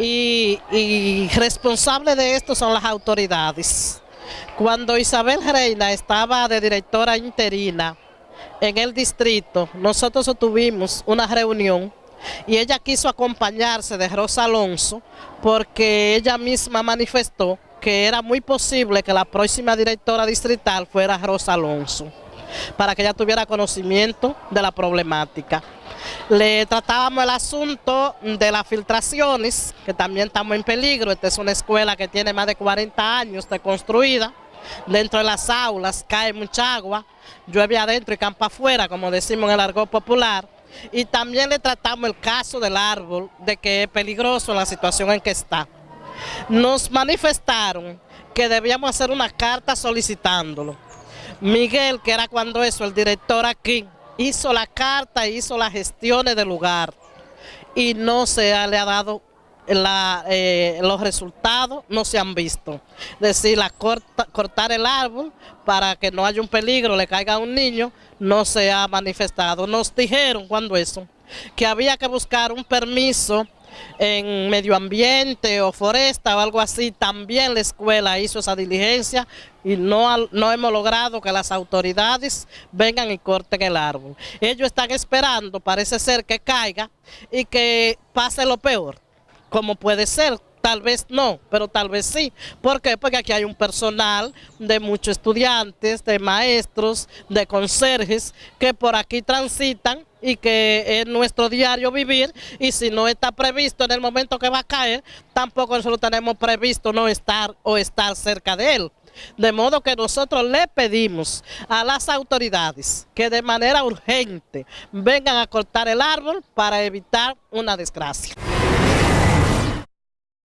y, responsable de esto son las autoridades. Cuando Isabel Reina estaba de directora interina en el distrito, nosotros tuvimos una reunión y ella quiso acompañarse de Rosa Alonso porque ella misma manifestó que era muy posible que la próxima directora distrital fuera Rosa Alonso, para que ella tuviera conocimiento de la problemática. Le tratábamos el asunto de las filtraciones, que también estamos en peligro. Esta es una escuela que tiene más de 40 años de construida. Dentro de las aulas cae mucha agua, llueve adentro y campa afuera, como decimos en el argot popular. Y también le tratamos el caso del árbol, de que es peligroso la situación en que está. Nos manifestaron que debíamos hacer una carta solicitándolo. Miguel, que era cuando eso, el director aquí, hizo la carta, hizo las gestiones del lugar y no se le ha dado eh, los resultados, no se han visto. Decir, cortar el árbol para que no haya un peligro, le caiga a un niño, no se ha manifestado. Nos dijeron cuando eso, que había que buscar un permiso en medio ambiente o foresta o algo así, también la escuela hizo esa diligencia y no, no hemos logrado que las autoridades vengan y corten el árbol. Ellos están esperando, parece ser que caiga y que pase lo peor, como puede ser, Tal vez no, pero tal vez sí. ¿Por qué? Porque aquí hay un personal de muchos estudiantes, de maestros, de conserjes, que por aquí transitan y que es nuestro diario vivir y si no está previsto en el momento que va a caer, tampoco nosotros tenemos previsto no estar o estar cerca de él. De modo que nosotros le pedimos a las autoridades que de manera urgente vengan a cortar el árbol para evitar una desgracia.